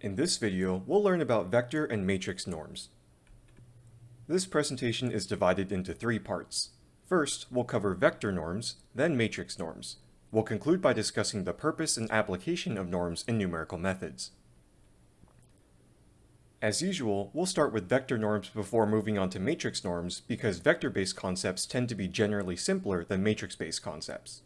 In this video, we'll learn about vector and matrix norms. This presentation is divided into three parts. First, we'll cover vector norms, then matrix norms. We'll conclude by discussing the purpose and application of norms in numerical methods. As usual, we'll start with vector norms before moving on to matrix norms because vector-based concepts tend to be generally simpler than matrix-based concepts.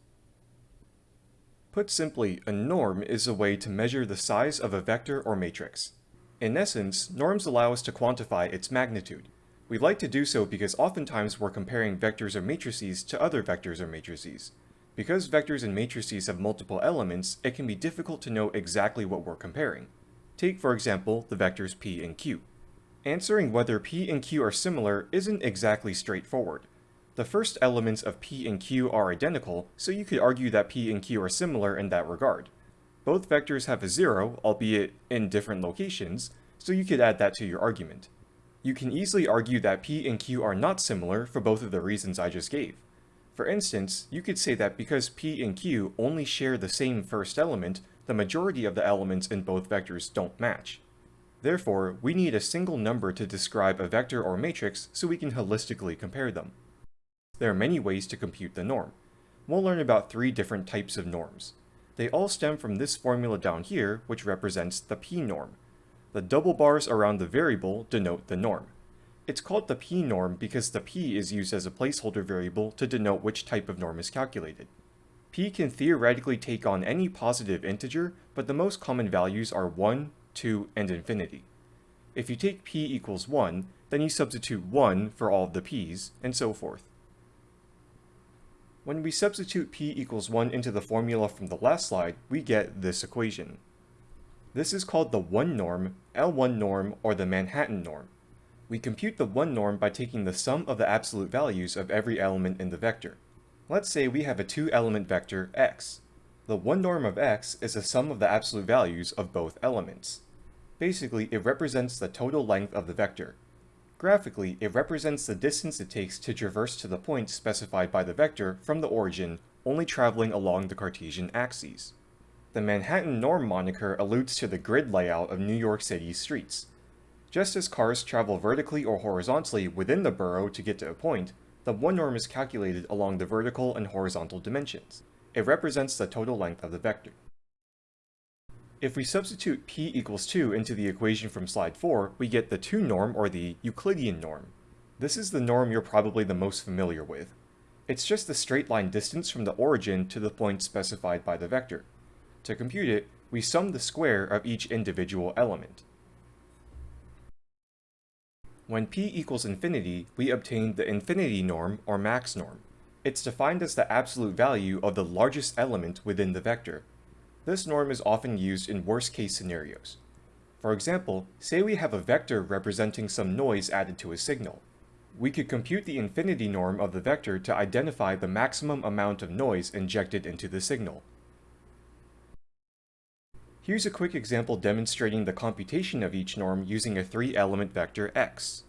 Put simply, a norm is a way to measure the size of a vector or matrix. In essence, norms allow us to quantify its magnitude. We like to do so because oftentimes we're comparing vectors or matrices to other vectors or matrices. Because vectors and matrices have multiple elements, it can be difficult to know exactly what we're comparing. Take, for example, the vectors p and q. Answering whether p and q are similar isn't exactly straightforward. The first elements of P and Q are identical, so you could argue that P and Q are similar in that regard. Both vectors have a zero, albeit in different locations, so you could add that to your argument. You can easily argue that P and Q are not similar for both of the reasons I just gave. For instance, you could say that because P and Q only share the same first element, the majority of the elements in both vectors don't match. Therefore, we need a single number to describe a vector or matrix so we can holistically compare them. There are many ways to compute the norm. We'll learn about three different types of norms. They all stem from this formula down here, which represents the p-norm. The double bars around the variable denote the norm. It's called the p-norm because the p is used as a placeholder variable to denote which type of norm is calculated. p can theoretically take on any positive integer, but the most common values are 1, 2, and infinity. If you take p equals 1, then you substitute 1 for all of the p's, and so forth. When we substitute p equals 1 into the formula from the last slide, we get this equation. This is called the 1 norm, L1 norm, or the Manhattan norm. We compute the 1 norm by taking the sum of the absolute values of every element in the vector. Let's say we have a two-element vector x. The 1 norm of x is the sum of the absolute values of both elements. Basically, it represents the total length of the vector. Graphically, it represents the distance it takes to traverse to the point specified by the vector from the origin, only traveling along the Cartesian axes. The Manhattan norm moniker alludes to the grid layout of New York City's streets. Just as cars travel vertically or horizontally within the borough to get to a point, the one norm is calculated along the vertical and horizontal dimensions. It represents the total length of the vector. If we substitute p equals 2 into the equation from slide 4, we get the 2 norm or the Euclidean norm. This is the norm you're probably the most familiar with. It's just the straight line distance from the origin to the point specified by the vector. To compute it, we sum the square of each individual element. When p equals infinity, we obtain the infinity norm or max norm. It's defined as the absolute value of the largest element within the vector. This norm is often used in worst-case scenarios. For example, say we have a vector representing some noise added to a signal. We could compute the infinity norm of the vector to identify the maximum amount of noise injected into the signal. Here's a quick example demonstrating the computation of each norm using a three-element vector x.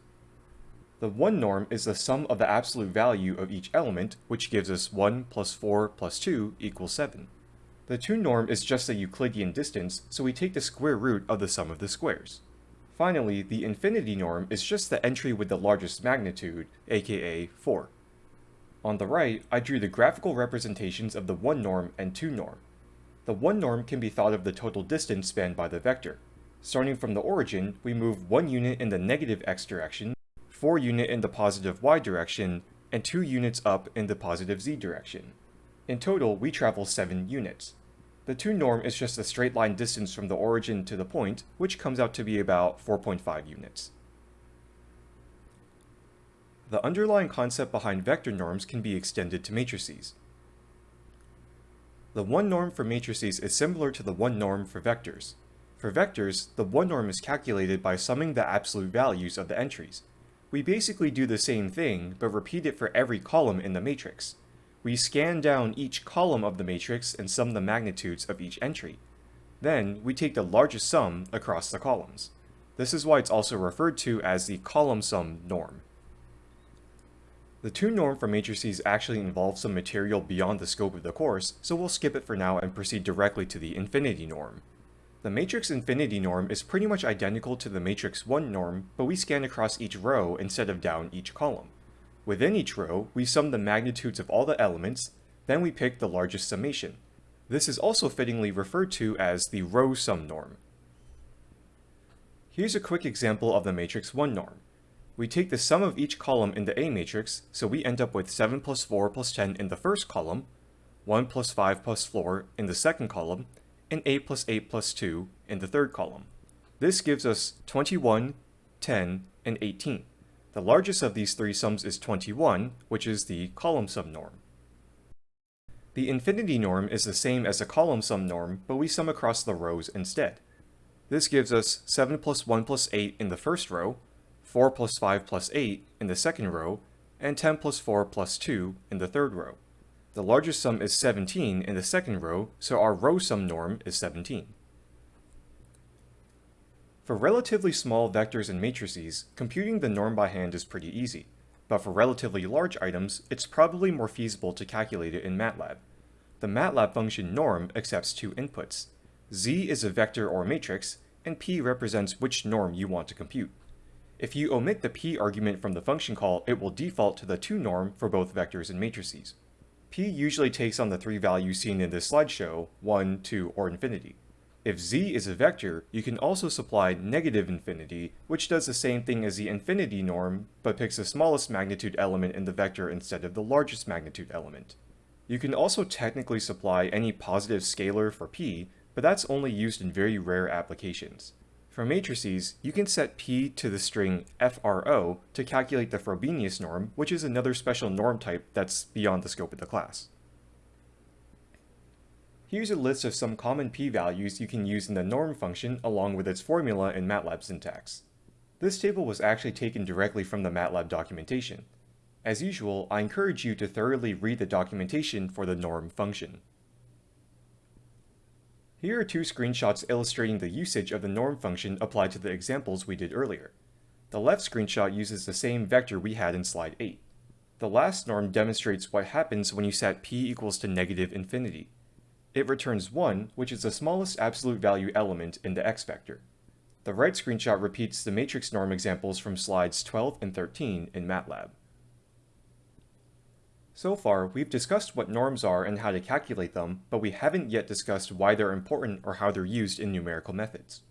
The 1 norm is the sum of the absolute value of each element, which gives us 1 plus 4 plus 2 equals 7. The 2 norm is just a Euclidean distance, so we take the square root of the sum of the squares. Finally, the infinity norm is just the entry with the largest magnitude, aka 4. On the right, I drew the graphical representations of the 1 norm and 2 norm. The 1 norm can be thought of the total distance spanned by the vector. Starting from the origin, we move 1 unit in the negative x direction, 4 unit in the positive y direction, and 2 units up in the positive z direction. In total, we travel 7 units. The 2 norm is just a straight line distance from the origin to the point, which comes out to be about 4.5 units. The underlying concept behind vector norms can be extended to matrices. The 1 norm for matrices is similar to the 1 norm for vectors. For vectors, the 1 norm is calculated by summing the absolute values of the entries. We basically do the same thing, but repeat it for every column in the matrix. We scan down each column of the matrix and sum the magnitudes of each entry. Then, we take the largest sum across the columns. This is why it's also referred to as the column sum norm. The 2 norm for matrices actually involves some material beyond the scope of the course, so we'll skip it for now and proceed directly to the infinity norm. The matrix infinity norm is pretty much identical to the matrix 1 norm, but we scan across each row instead of down each column. Within each row, we sum the magnitudes of all the elements, then we pick the largest summation. This is also fittingly referred to as the row sum norm. Here's a quick example of the matrix 1 norm. We take the sum of each column in the A matrix, so we end up with 7 plus 4 plus 10 in the first column, 1 plus 5 plus 4 in the second column, and 8 plus 8 plus 2 in the third column. This gives us 21, 10, and 18. The largest of these three sums is 21, which is the column sum norm. The infinity norm is the same as the column sum norm, but we sum across the rows instead. This gives us 7 plus 1 plus 8 in the first row, 4 plus 5 plus 8 in the second row, and 10 plus 4 plus 2 in the third row. The largest sum is 17 in the second row, so our row sum norm is 17. For relatively small vectors and matrices, computing the norm by hand is pretty easy but for relatively large items, it's probably more feasible to calculate it in MATLAB. The MATLAB function norm accepts two inputs. z is a vector or matrix, and p represents which norm you want to compute. If you omit the p argument from the function call, it will default to the 2 norm for both vectors and matrices. p usually takes on the three values seen in this slideshow, 1, 2, or infinity. If z is a vector, you can also supply negative infinity, which does the same thing as the infinity norm, but picks the smallest magnitude element in the vector instead of the largest magnitude element. You can also technically supply any positive scalar for p, but that's only used in very rare applications. For matrices, you can set p to the string fro to calculate the Frobenius norm, which is another special norm type that's beyond the scope of the class. Here's a list of some common p-values you can use in the norm function along with its formula in MATLAB syntax. This table was actually taken directly from the MATLAB documentation. As usual, I encourage you to thoroughly read the documentation for the norm function. Here are two screenshots illustrating the usage of the norm function applied to the examples we did earlier. The left screenshot uses the same vector we had in slide 8. The last norm demonstrates what happens when you set p equals to negative infinity it returns 1, which is the smallest absolute value element in the x vector. The right screenshot repeats the matrix norm examples from slides 12 and 13 in MATLAB. So far, we've discussed what norms are and how to calculate them, but we haven't yet discussed why they're important or how they're used in numerical methods.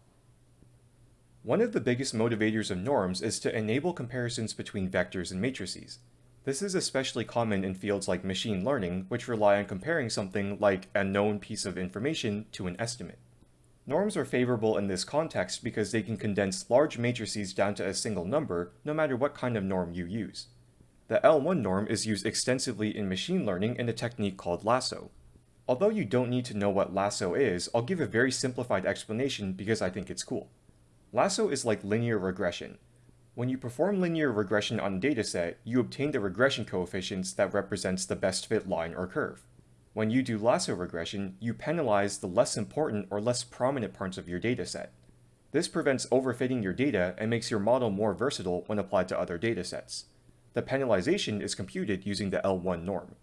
One of the biggest motivators of norms is to enable comparisons between vectors and matrices. This is especially common in fields like machine learning, which rely on comparing something like a known piece of information to an estimate. Norms are favorable in this context because they can condense large matrices down to a single number, no matter what kind of norm you use. The L1 norm is used extensively in machine learning in a technique called lasso. Although you don't need to know what lasso is, I'll give a very simplified explanation because I think it's cool. Lasso is like linear regression. When you perform linear regression on a dataset, you obtain the regression coefficients that represents the best fit line or curve. When you do lasso regression, you penalize the less important or less prominent parts of your dataset. This prevents overfitting your data and makes your model more versatile when applied to other datasets. The penalization is computed using the L1 norm.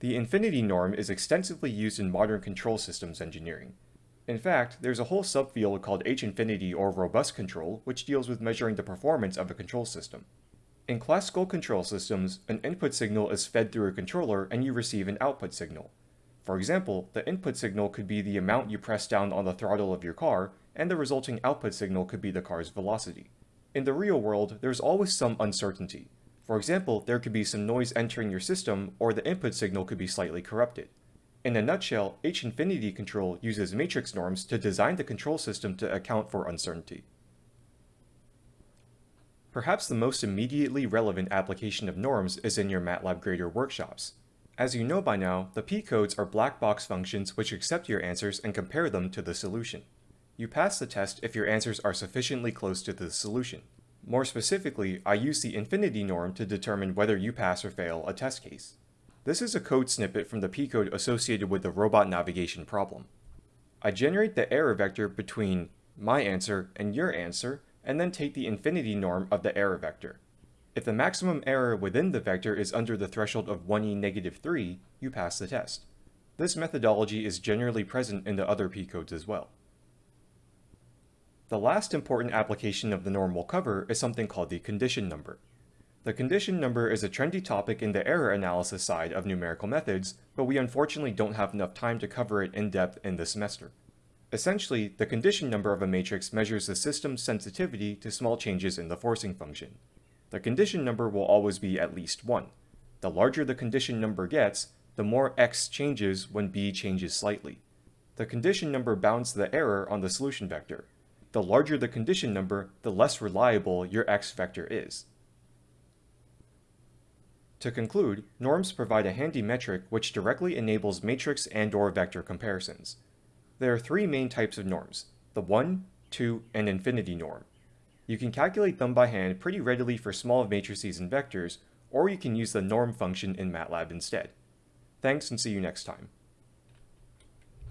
The infinity norm is extensively used in modern control systems engineering. In fact, there's a whole subfield called H-infinity or robust control, which deals with measuring the performance of a control system. In classical control systems, an input signal is fed through a controller and you receive an output signal. For example, the input signal could be the amount you press down on the throttle of your car, and the resulting output signal could be the car's velocity. In the real world, there's always some uncertainty. For example, there could be some noise entering your system, or the input signal could be slightly corrupted. In a nutshell, H-infinity control uses matrix norms to design the control system to account for uncertainty. Perhaps the most immediately relevant application of norms is in your MATLAB Grader workshops. As you know by now, the p-codes are black box functions which accept your answers and compare them to the solution. You pass the test if your answers are sufficiently close to the solution. More specifically, I use the infinity norm to determine whether you pass or fail a test case. This is a code snippet from the p-code associated with the robot navigation problem. I generate the error vector between my answer and your answer, and then take the infinity norm of the error vector. If the maximum error within the vector is under the threshold of 1e negative 3, you pass the test. This methodology is generally present in the other p-codes as well. The last important application of the norm we'll cover is something called the condition number. The condition number is a trendy topic in the error analysis side of numerical methods, but we unfortunately don't have enough time to cover it in depth in this semester. Essentially, the condition number of a matrix measures the system's sensitivity to small changes in the forcing function. The condition number will always be at least 1. The larger the condition number gets, the more x changes when b changes slightly. The condition number bounds the error on the solution vector. The larger the condition number, the less reliable your x vector is. To conclude, norms provide a handy metric which directly enables matrix and or vector comparisons. There are three main types of norms, the 1, 2, and infinity norm. You can calculate them by hand pretty readily for small matrices and vectors, or you can use the norm function in MATLAB instead. Thanks and see you next time.